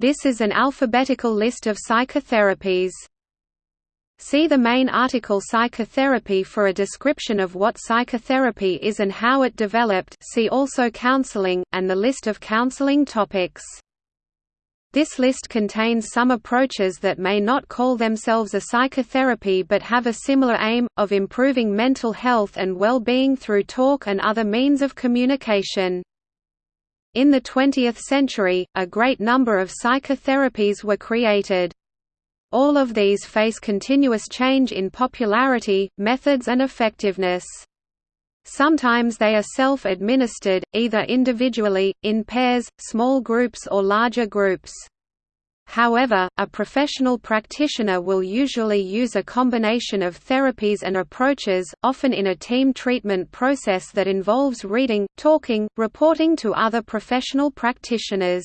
This is an alphabetical list of psychotherapies. See the main article Psychotherapy for a description of what psychotherapy is and how it developed see also counseling, and the list of counseling topics. This list contains some approaches that may not call themselves a psychotherapy but have a similar aim, of improving mental health and well-being through talk and other means of communication. In the 20th century, a great number of psychotherapies were created. All of these face continuous change in popularity, methods and effectiveness. Sometimes they are self-administered, either individually, in pairs, small groups or larger groups. However, a professional practitioner will usually use a combination of therapies and approaches, often in a team treatment process that involves reading, talking, reporting to other professional practitioners.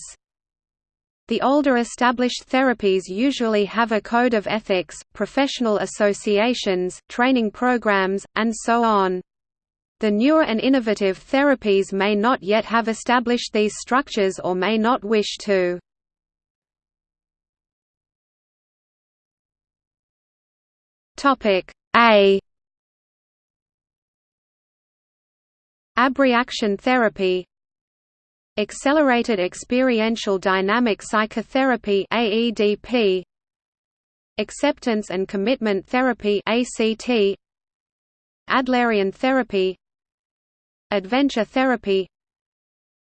The older established therapies usually have a code of ethics, professional associations, training programs, and so on. The newer and innovative therapies may not yet have established these structures or may not wish to. Topic A. Abreaction therapy. Accelerated Experiential Dynamic Psychotherapy AEDP Acceptance and Commitment Therapy ACT Adlerian Therapy. Adventure Therapy.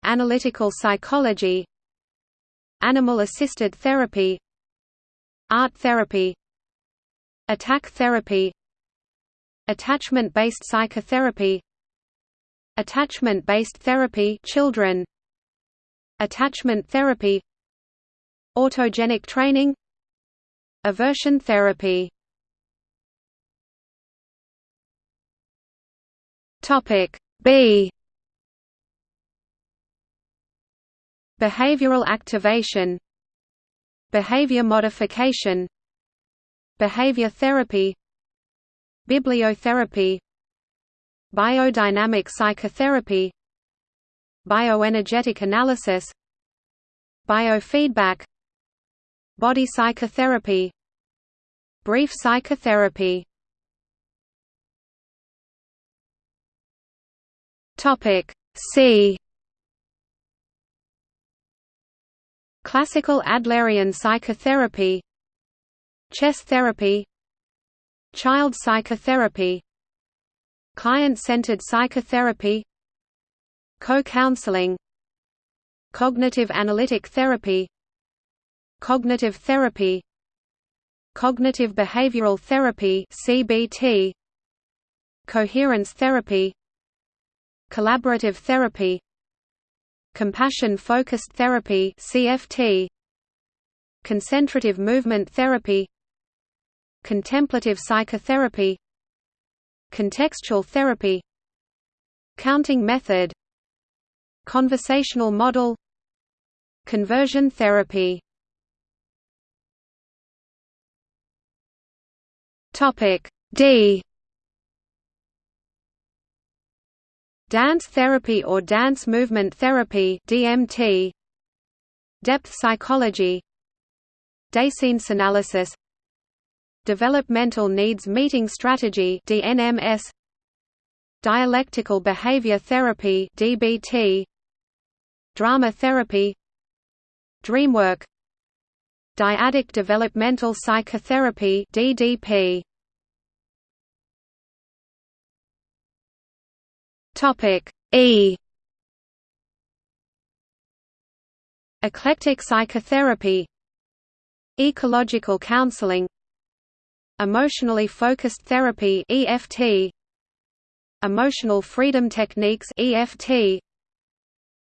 Analytical Psychology. Animal-Assisted Therapy. Art Therapy Attack therapy Attachment-based psychotherapy Attachment-based therapy children Attachment therapy Autogenic training Aversion therapy. Topic B. Behavioral activation Behavior modification Behavior therapy Bibliotherapy Biodynamic psychotherapy Bioenergetic analysis Biofeedback Body psychotherapy Brief psychotherapy. Topic C. Classical Adlerian psychotherapy Chess therapy Child psychotherapy Client-centered psychotherapy Co-counseling Cognitive analytic therapy Cognitive therapy Cognitive behavioral therapy CBT Coherence therapy Collaborative therapy Compassion-focused therapy CFT Concentrative movement therapy Contemplative psychotherapy Contextual therapy Counting method Conversational model Conversion therapy. Topic D. Dance therapy or dance movement therapy DMT Depth psychology. Dasein analysis Developmental Needs Meeting Strategy DNMS Dialectical Behavior Therapy DBT Drama Therapy. Dreamwork. Dyadic Developmental Psychotherapy DDP Topic E. Eclectic psychotherapy. Ecological counseling Emotionally focused therapy EFT Emotional freedom techniques EFT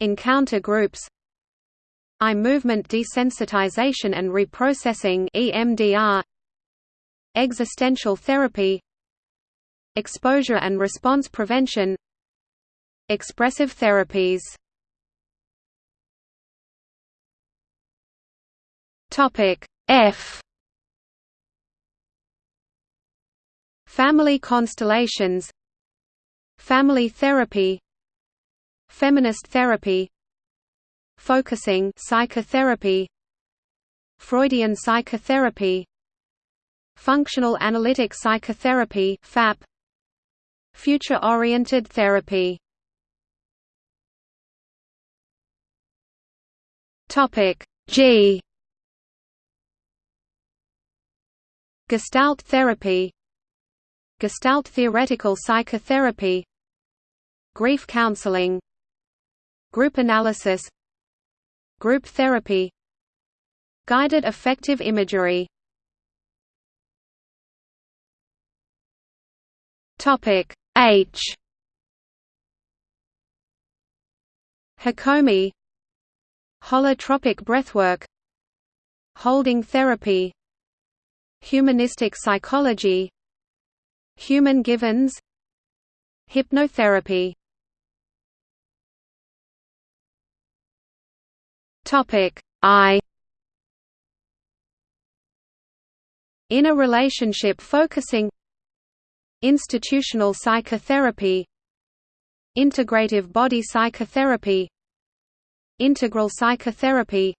Encounter groups Eye movement desensitization and reprocessing EMDR Existential therapy Exposure and response prevention Expressive therapies. Topic F Family constellations Family therapy Feminist therapy Focusing psychotherapy Freudian psychotherapy Functional analytic psychotherapy FAP Future-oriented therapy. Topic G. Gestalt therapy Gestalt theoretical psychotherapy. Grief counseling. Group analysis. Group therapy. Guided affective imagery. Topic H. Hakomi. Holotropic breathwork. Holding therapy. Humanistic psychology Human givens Hypnotherapy. Topic I. Inner relationship focusing Institutional psychotherapy Integrative body psychotherapy Integral psychotherapy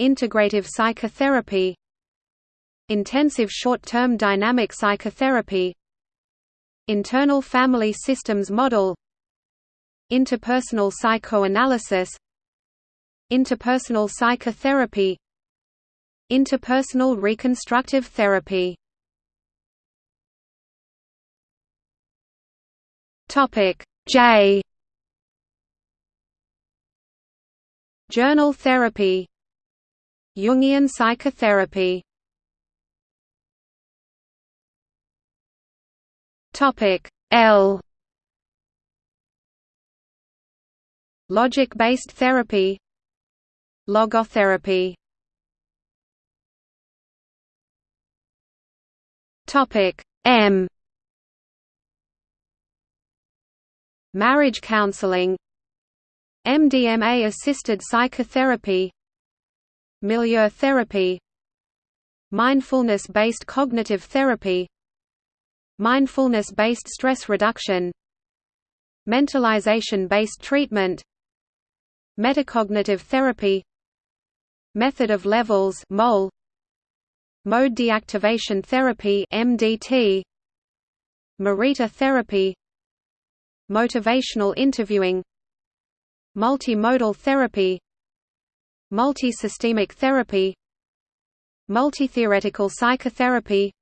Integrative psychotherapy Intensive short-term dynamic psychotherapy Internal family systems model Interpersonal psychoanalysis Interpersonal psychotherapy Interpersonal reconstructive therapy. Topic J. Journal therapy Jungian psychotherapy Topic L. Logic-based therapy. Logotherapy. Topic M. Marriage counseling. MDMA-assisted psychotherapy. Milieu therapy. Mindfulness-based cognitive therapy Mindfulness-based stress reduction Mentalization-based treatment Metacognitive therapy Method of levels MOL Mode deactivation therapy MDT Morita therapy Motivational interviewing Multimodal therapy Multisystemic therapy Multitheoretical psychotherapy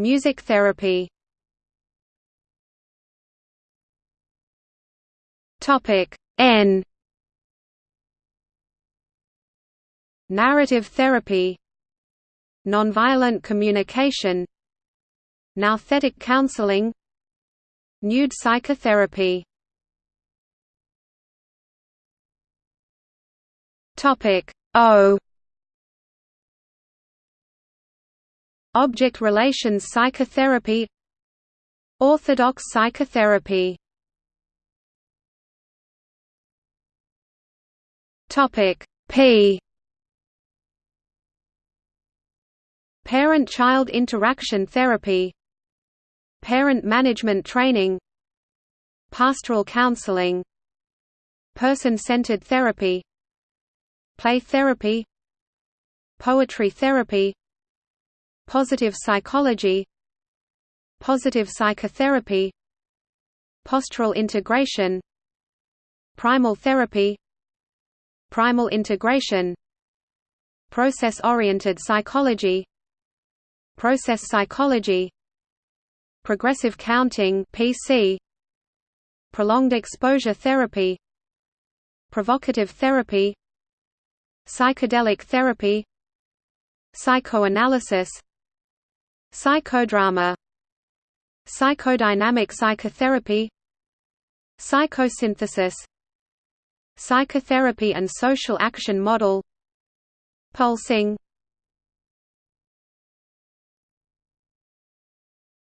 Music therapy. Topic N. Narrative therapy. Nonviolent communication. Nouthetic counseling. Nude psychotherapy. Topic O Object relations psychotherapy Orthodox psychotherapy. Topic P. Parent-child interaction therapy Parent management training Pastoral counseling Person-centered therapy Play therapy Poetry therapy Positive psychology Positive psychotherapy Postural integration Primal therapy Primal integration Process-oriented psychology Process psychology Progressive counting PC Prolonged exposure therapy Provocative therapy Psychedelic therapy Psychoanalysis Psychodrama Psychodynamic psychotherapy Psychosynthesis Psychotherapy and social action model Pulsing.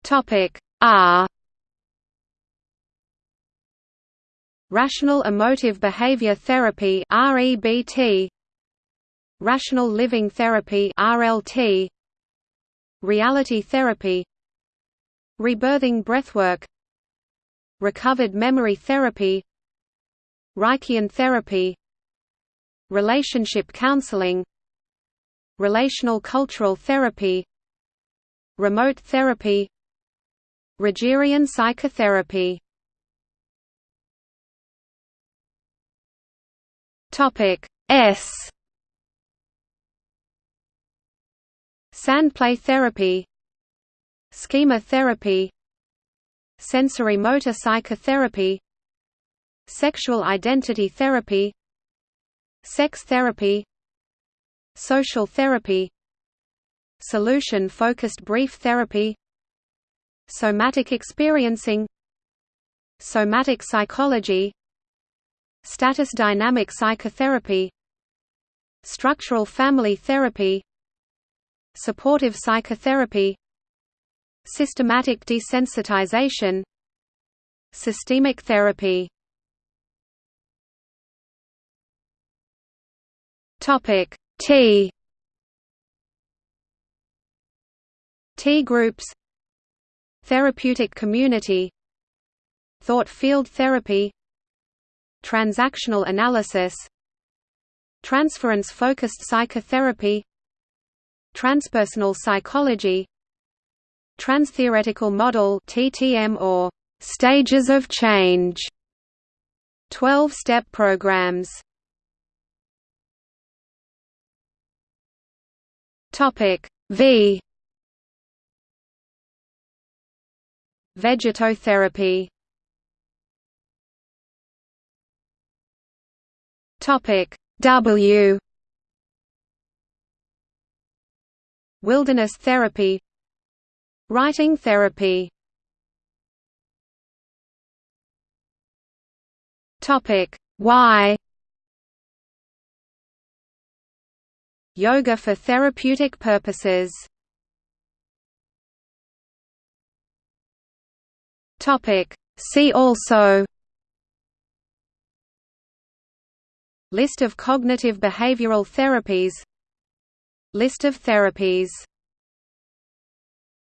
Topic R Rational Emotive Behavior Therapy REBT Rational Living Therapy RLT Reality Therapy Rebirthing Breathwork Recovered Memory Therapy Reichian Therapy Relationship Counseling Relational cultural therapy Remote therapy Rogerian psychotherapy. Topic S Sandplay therapy Schema therapy Sensorimotor psychotherapy Sexual identity therapy Sex therapy Social therapy Solution-focused brief therapy Somatic experiencing Somatic psychology Status dynamic psychotherapy Structural family therapy Supportive psychotherapy Systematic desensitization Systemic therapy. Topic T. T groups Therapeutic community Thought field therapy Transactional analysis Transference-focused psychotherapy Transpersonal psychology Transtheoretical model TTM or stages of change 12-step programs. Topic V. Vegetotherapy. Topic W Wilderness therapy Writing therapy. Topic Y Yoga for therapeutic purposes. Topic See also. List of cognitive behavioral therapies List of therapies